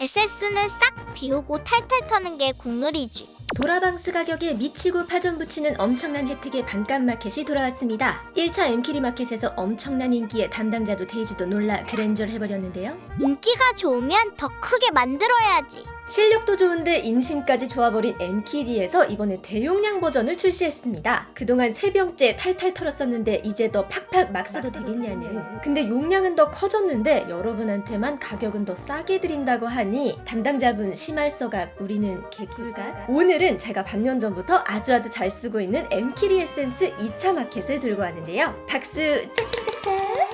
에센스는 싹 비우고 탈탈 터는 게 국룰이지. 도라방스 가격에 미치고 파전 부치는 엄청난 혜택의 반값 마켓이 돌아왔습니다. 1차 엠키리 마켓에서 엄청난 인기에 담당자도 데이지도 놀라 그랜절을 해버렸는데요. 인기가 좋으면 더 크게 만들어야지. 실력도 좋은데 인심까지 좋아버린 엠키리에서 이번에 대용량 버전을 출시했습니다. 그동안 세 병째 탈탈 털었었는데 이제 더 팍팍 막 써도 되겠냐는. 근데 용량은 더 커졌는데 여러분한테만 가격은 더 싸게 드린다고 하니 담당자분 시말서각 우리는 개꿀각? 오늘은 제가 반년 전부터 아주 아주 잘 쓰고 있는 엠키리 에센스 2차 마켓을 들고 왔는데요. 박수 짝짝짝짝!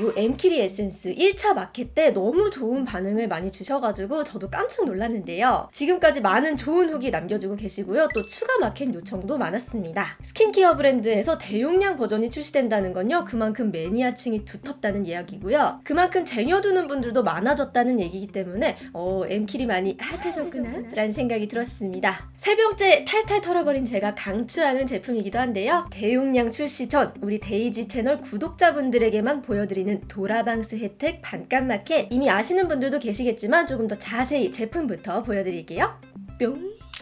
요 엠키리 에센스 1차 마켓 때 너무 좋은 반응을 많이 주셔가지고 저도 깜짝 놀랐는데요. 지금까지 많은 좋은 후기 남겨주고 계시고요. 또 추가 마켓 요청도 많았습니다. 스킨케어 브랜드에서 대용량 버전이 출시된다는 건요. 그만큼 매니아층이 두텁다는 이야기고요. 그만큼 쟁여두는 분들도 많아졌다는 얘기이기 때문에 어, 엠키리 많이 핫해졌구나 라는 생각이 들었습니다. 세 병째 탈탈 털어버린 제가 강추하는 제품이기도 한데요. 대용량 출시 전 우리 데이지 채널 구독자분들에게만 보여드리는 도라방스 혜택 반값 마켓 이미 아시는 분들도 계시겠지만 조금 더 자세히 제품부터 보여드릴게요. 뿅!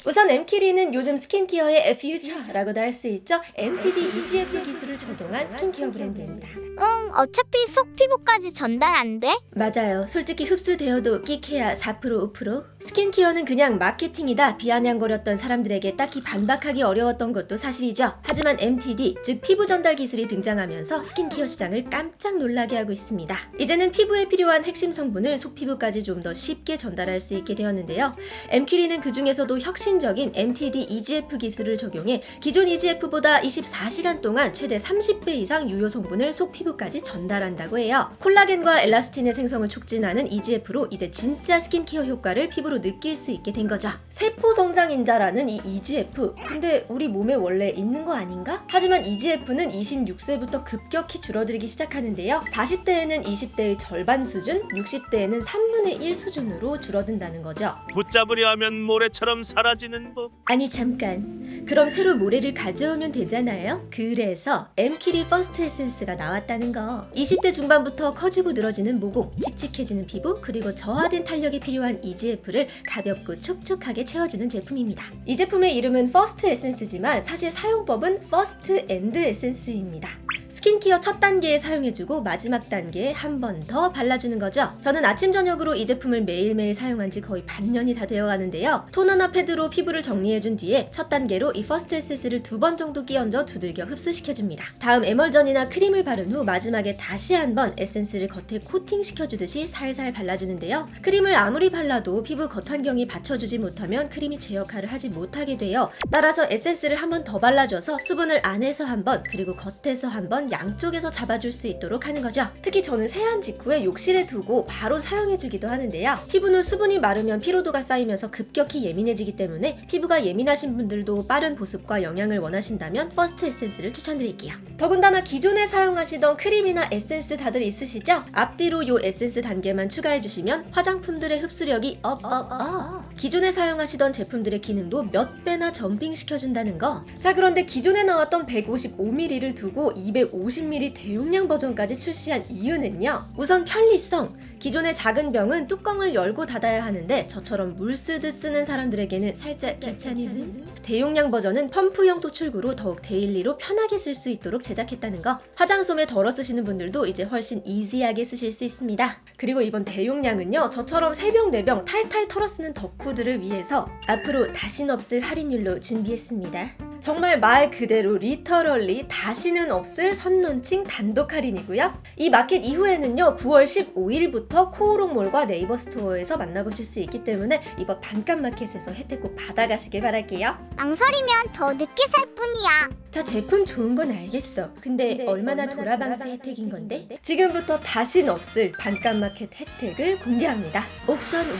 우선 엠키리는 요즘 스킨케어의 future라고도 할 수 있죠. MTD EGF 기술을 적용한 스킨케어 브랜드입니다. 응, 어차피 속 피부까지 전달 안 돼? 맞아요. 솔직히 흡수되어도 끼케야 4% 5% 스킨케어는 그냥 마케팅이다 비아냥거렸던 사람들에게 딱히 반박하기 어려웠던 것도 사실이죠. 하지만 MTD 즉 피부 전달 기술이 등장하면서 스킨케어 시장을 깜짝 놀라게 하고 있습니다. 이제는 피부에 필요한 핵심 성분을 속피부까지 좀 더 쉽게 전달할 수 있게 되었는데요. 엠키리는 그 중에서도 혁신적인 MTD EGF 기술을 적용해 기존 EGF보다 24시간 동안 최대 30배 이상 유효 성분을 속 피부까지 전달한다고 해요. 콜라겐과 엘라스틴의 생성을 촉진하는 EGF로 이제 진짜 스킨케어 효과를 피부로 느낄 수 있게 된 거죠. 세포 성장인자라는 이 EGF 근데 우리 몸에 원래 있는 거 아닌가? 하지만 EGF는 26세부터 급격히 줄어들기 시작하는데요. 40대에는 20대의 절반 수준, 60대에는 3분의 1 수준으로 줄어든다는 거죠. 붙잡으려 하면 모래처럼 사라지는 법. 아니 잠깐. 그럼 새로 모래를 가져오면 되잖아요? 그래서 엠키리 퍼스트 에센스가 나왔다는 거. 20대 중반부터 커지고 늘어지는 모공 칙칙해지는 피부 그리고 저하된 탄력에 필요한 EGF를 가볍고 촉촉하게 채워주는 제품입니다. 이 제품의 이름은 퍼스트 에센스지만 사실 사용법은 first and 에센스입니다 스킨케어 첫 단계에 사용해주고 마지막 단계에 한 번 더 발라주는 거죠. 저는 아침 저녁으로 이 제품을 매일매일 사용한 지 거의 반년이 다 되어가는데요. 토너나 패드로 피부를 정리해준 뒤에 첫 단계로 이 퍼스트 에센스를 두 번 정도 끼얹어 두들겨 흡수시켜줍니다. 다음 에멀전이나 크림을 바른 후 마지막에 다시 한 번 에센스를 겉에 코팅시켜주듯이 살살 발라주는데요. 크림을 아무리 발라도 피부 겉 환경이 받쳐주지 못하면 크림이 제 역할을 하지 못하게 돼요. 따라서 에센스를 한 번 더 발라줘서 수분을 안에서 한 번 그리고 겉에서 한번 양쪽에서 잡아줄 수 있도록 하는 거죠. 특히 저는 세안 직후에 욕실에 두고 바로 사용해주기도 하는데요. 피부는 수분이 마르면 피로도가 쌓이면서 급격히 예민해지기 때문에 피부가 예민하신 분들도 빠른 보습과 영양을 원하신다면 퍼스트 에센스를 추천드릴게요. 더군다나 기존에 사용하시던 크림이나 에센스 다들 있으시죠? 앞뒤로 요 에센스 단계만 추가해주시면 화장품들의 흡수력이 up up up 기존에 사용하시던 제품들의 기능도 몇 배나 점핑시켜준다는 거. 자 그런데 기존에 나왔던 155ml를 두고 250ml 대용량 버전까지 출시한 이유는요. 우선 편리성. 기존의 작은 병은 뚜껑을 열고 닫아야 하는데 저처럼 물 쓰듯 쓰는 사람들에게는 살짝 귀차니즘? 대용량 버전은 펌프형 토출구로 더욱 daily로 편하게 쓸 수 있도록 제작했다는 거. 화장솜에 덜어 쓰시는 분들도 이제 훨씬 easy하게 쓰실 수 있습니다. 그리고 이번 대용량은요. 저처럼 3병, 4병 탈탈 털어 쓰는 덕후들을 위해서 앞으로 다신 없을 할인율로 준비했습니다. 정말 말 그대로 literally 다시는 없을 선론칭 단독 할인이고요. 이 마켓 이후에는요. 9월 15일부터 코오롱몰과 네이버 스토어에서 만나보실 수 있기 때문에 이번 반값 마켓에서 혜택 꼭 받아가시길 바랄게요. 망설이면 더 늦게 살 뿐이야. 자 제품 좋은 건 알겠어. 근데, 얼마나 도라방스 혜택인 건데? 지금부터 다신 없을 반값 마켓 혜택을 공개합니다. 옵션 1.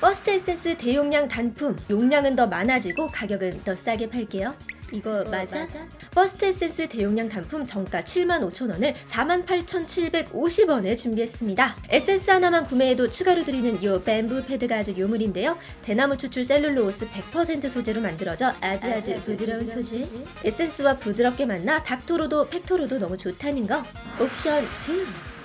퍼스트 에센스 대용량 단품 용량은 더 많아지고 가격은 더 싸게 팔게요. 이거 맞아? 퍼스트 에센스 대용량 단품 정가 75,000원을 48,750원에 준비했습니다. 에센스 하나만 구매해도 추가로 드리는 이 bamboo 패드가 아주 요물인데요. 대나무 추출 셀룰로스 100% 소재로 만들어져 아주 아주 부드러운 소재. 에센스와 부드럽게 만나 닥토로도 팩토로도 너무 좋다는 거. 옵션 2.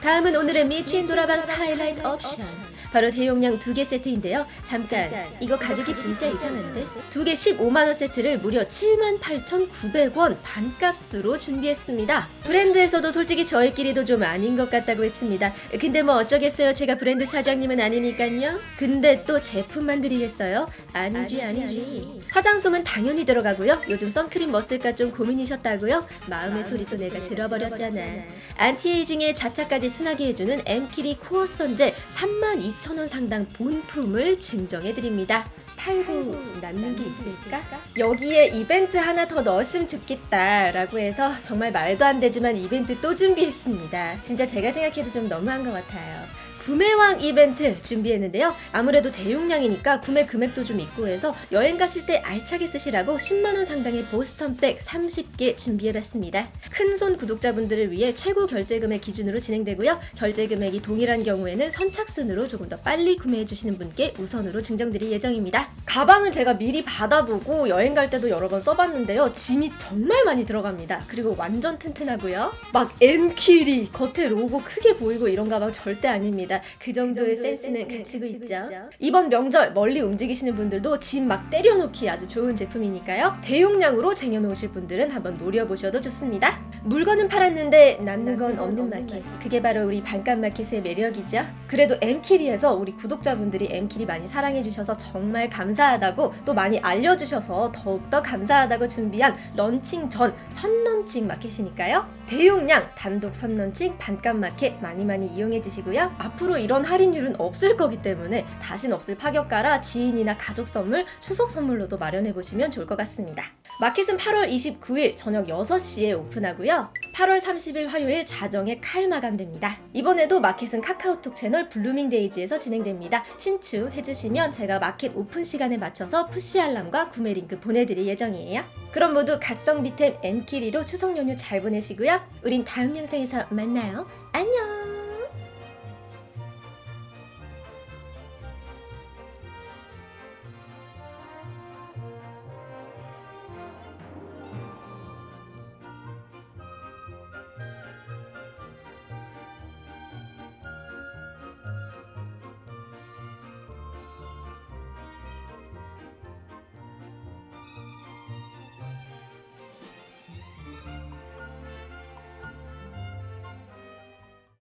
다음은 오늘의 미친 도라방스 하이라이트 옵션. 바로 대용량 두 개 세트인데요. 잠깐, 이거 가격이 진짜 이상한데? 두 개 15만원 세트를 무려 78,900원 반값으로 준비했습니다. 브랜드에서도 솔직히 저희끼리도 좀 아닌 것 같다고 했습니다. 근데 뭐 어쩌겠어요. 제가 브랜드 사장님은 아니니깐요. 근데 또 제품만 드리겠어요? 아니지, 아니지. 화장솜은 당연히 들어가고요. 요즘 선크림 뭐 쓸까 좀 고민이셨다고요? 마음의 소리 또 내가 들어버렸잖아. anti-aging에 자차까지 순하게 해주는 엠키리 코어 선젤 32,000원 상당 본품을 증정해드립니다. 팔고 남는 게 있을까? 여기에 이벤트 하나 더 넣었으면 좋겠다 라고 해서 정말 말도 안 되지만 이벤트 또 준비했습니다. 진짜 제가 생각해도 좀 너무한 것 같아요. 구매왕 이벤트 준비했는데요. 아무래도 대용량이니까 구매 금액도 좀 있고 해서 여행 가실 때 알차게 쓰시라고 10만원 상당의 보스턴백 30개 준비해봤습니다. 큰손 구독자분들을 위해 최고 결제 금액 기준으로 진행되고요. 결제 금액이 동일한 경우에는 선착순으로 조금 더 빨리 구매해주시는 분께 우선으로 증정드릴 예정입니다. 가방은 제가 미리 받아보고 여행 갈 때도 여러 번 써봤는데요. 짐이 정말 많이 들어갑니다. 그리고 완전 튼튼하고요. 막 M키리 겉에 로고 크게 보이고 이런 가방 절대 아닙니다. 그 정도의 센스는 갖추고 있죠. 이번 명절 멀리 움직이시는 분들도 짐 막 때려넣기 아주 좋은 제품이니까요. 대용량으로 쟁여놓으실 분들은 한번 노려보셔도 좋습니다. 물건은 팔았는데 남는 건 없는 마켓. 그게 바로 우리 반값 마켓의 매력이죠. 그래도 M키리에서 우리 구독자분들이 M키리 많이 사랑해주셔서 정말 감사하다고 또 많이 알려주셔서 더욱더 감사하다고 준비한 런칭 전 선런칭 마켓이니까요. 대용량 단독 선런칭 반값 마켓 많이 많이 이용해 주시고요. 앞으로 이런 할인율은 없을 거기 때문에 다신 없을 파격가라 지인이나 가족 선물, 추석 선물로도 마련해 보시면 좋을 것 같습니다. 마켓은 8월 29일 저녁 6시에 오픈하고요. 8월 30일 화요일 자정에 칼 마감됩니다. 이번에도 마켓은 카카오톡 채널 블루밍데이지에서 진행됩니다. 친추해주시면 제가 마켓 오픈 시간에 맞춰서 푸시 알람과 구매 링크 보내드릴 예정이에요. 그럼 모두 갓성비템 M키리로 추석 연휴 잘 보내시고요. 우린 다음 영상에서 만나요. 안녕!